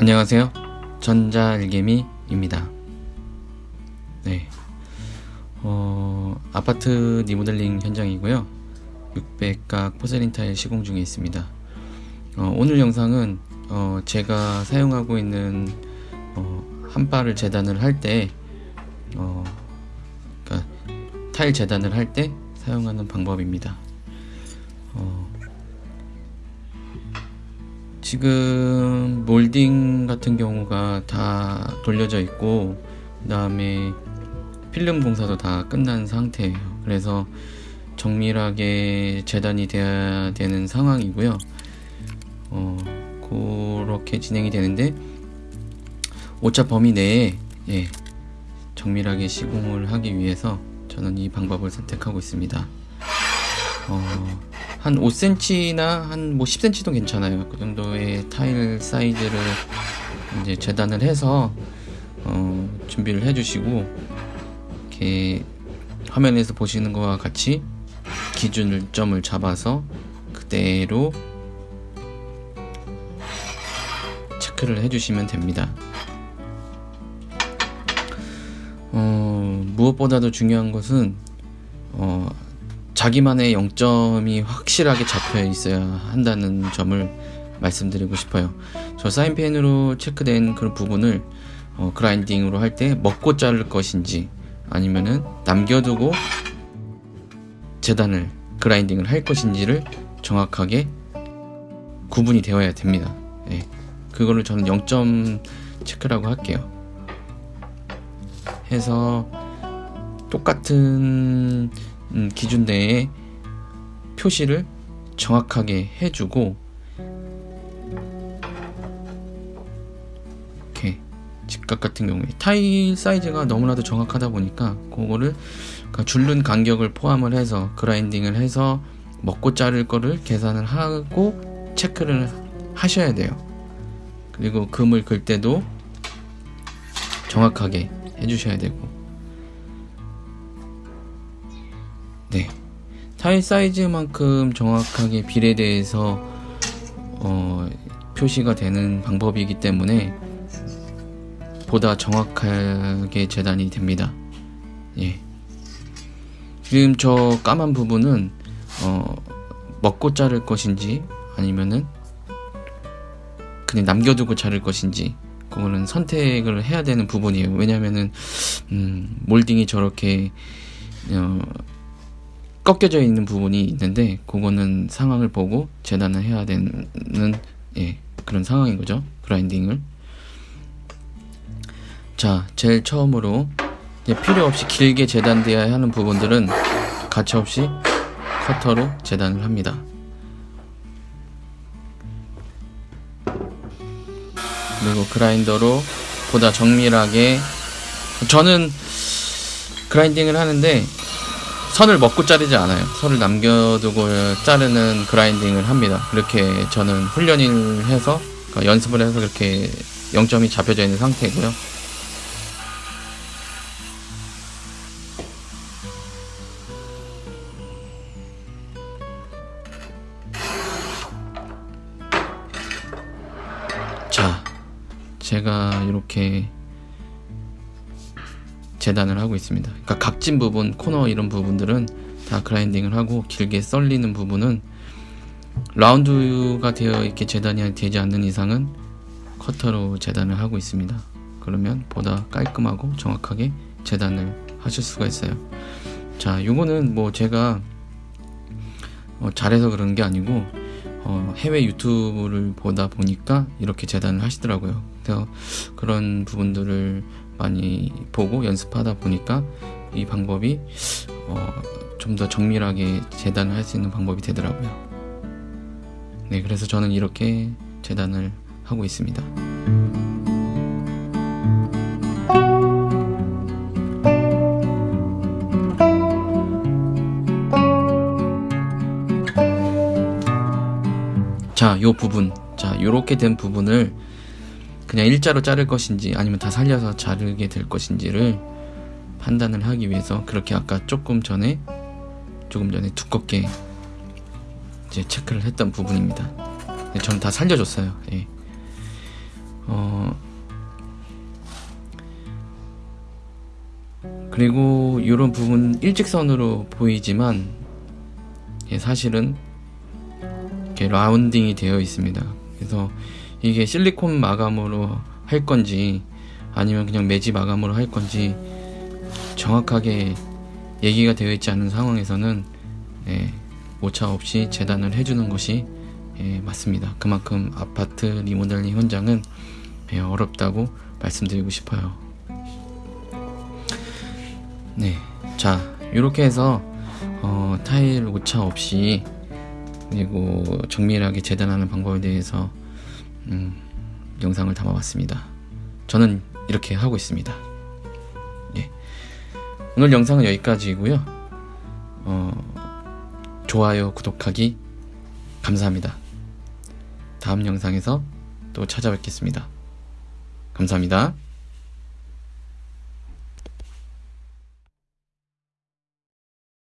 안녕하세요. 전자일개미입니다. 네. 어, 아파트 리모델링 현장이고요. 600각 포세린 타일 시공 중에 있습니다. 어, 오늘 영상은 어, 제가 사용하고 있는 어, 한바를 재단을 할 때, 어, 그러니까 타일 재단을 할 때 사용하는 방법입니다. 어, 지금 몰딩 같은 경우가 다 돌려져 있고 그 다음에 필름 공사도 다 끝난 상태예요. 그래서 정밀하게 재단이 돼야 되는 상황이고요. 어, 그렇게 진행이 되는데 오차 범위 내에 예, 정밀하게 시공을 하기 위해서 저는 이 방법을 선택하고 있습니다 어, 한 5cm나 한 뭐 10cm도 괜찮아요. 그 정도의 타일 사이즈를 이제 재단을 해서 어, 준비를 해주시고 이렇게 화면에서 보시는 것과 같이 기준점을 잡아서 그대로 체크를 해주시면 됩니다. 어, 무엇보다도 중요한 것은 어, 자기만의 영점이 확실하게 잡혀 있어야 한다는 점을 말씀드리고 싶어요. 저 사인펜으로 체크된 그런 부분을 어, 그라인딩으로 할 때 먹고 자를 것인지 아니면은 남겨두고 재단을 그라인딩을 할 것인지를 정확하게 구분이 되어야 됩니다. 예. 그거를 저는 0점 체크라고 할게요. 해서 똑같은 음, 기준 내에 표시를 정확하게 해주고 이렇게 직각 같은 경우에 타일 사이즈가 너무나도 정확하다 보니까 그거를 그러니까 줄눈 간격을 포함을 해서 그라인딩을 해서 먹고 자를 거를 계산을 하고 체크를 하셔야 돼요. 그리고 금을 긁 때도 정확하게 해주셔야 되고 네. 타일 사이즈만큼 정확하게 비례돼서 어, 표시가 되는 방법이기 때문에 보다 정확하게 재단이 됩니다. 예. 지금 저 까만 부분은 어, 먹고 자를 것인지 아니면은 그냥 남겨두고 자를 것인지 그거는 선택을 해야 되는 부분이에요. 왜냐면은 음, 몰딩이 저렇게 어, 꺾여져 있는 부분이 있는데 그거는 상황을 보고 재단을 해야 되는 예, 그런 상황인 거죠. 그라인딩을. 자, 제일 처음으로 필요 없이 길게 재단되어야 하는 부분들은 가차없이 커터로 재단을 합니다. 그리고 그라인더로 보다 정밀하게 저는 그라인딩을 하는데 선을 먹고 자르지 않아요. 선을 남겨두고 자르는 그라인딩을 합니다. 그렇게 저는 훈련을 해서 그러니까 연습을 해서 그렇게 0점이 잡혀져 있는 상태고요. 자, 제가 이렇게 재단을 하고 있습니다. 그러니까 각진 부분, 코너 이런 부분들은 다 그라인딩을 하고 길게 썰리는 부분은 라운드가 되어 있게 재단이 되지 않는 이상은 커터로 재단을 하고 있습니다. 그러면 보다 깔끔하고 정확하게 재단을 하실 수가 있어요. 자, 요거는 뭐 제가 어, 잘해서 그런 게 아니고 어, 해외 유튜브를 보다 보니까 이렇게 재단을 하시더라고요. 그래서 그런 부분들을 많이 보고 연습하다 보니까 이 방법이 어, 좀 더 정밀하게 재단을 할 수 있는 방법이 되더라고요. 네, 그래서 저는 이렇게 재단을 하고 있습니다. 자, 요 부분. 자, 요렇게 된 부분을 그냥 일자로 자를 것인지 아니면 다 살려서 자르게 될 것인지를 판단을 하기 위해서 그렇게 아까 조금 전에 조금 전에 두껍게 이제 체크를 했던 부분입니다. 저는 다 살려줬어요. 예. 어, 그리고 이런 부분 일직선으로 보이지만 예, 사실은 이렇게 라운딩이 되어 있습니다. 그래서 이게 실리콘 마감으로 할 건지 아니면 그냥 매지 마감으로 할 건지 정확하게 얘기가 되어 있지 않은 상황에서는 예, 오차 없이 재단을 해주는 것이 예, 맞습니다. 그만큼 아파트 리모델링 현장은 예, 어렵다고 말씀드리고 싶어요. 네, 자 이렇게 해서 어, 타일 오차 없이 그리고 정밀하게 재단하는 방법에 대해서 음, 영상을 담아봤습니다. 저는 이렇게 하고 있습니다. 예. 오늘 영상은 여기까지이고요. 어, 좋아요, 구독하기 감사합니다. 다음 영상에서 또 찾아뵙겠습니다. 감사합니다.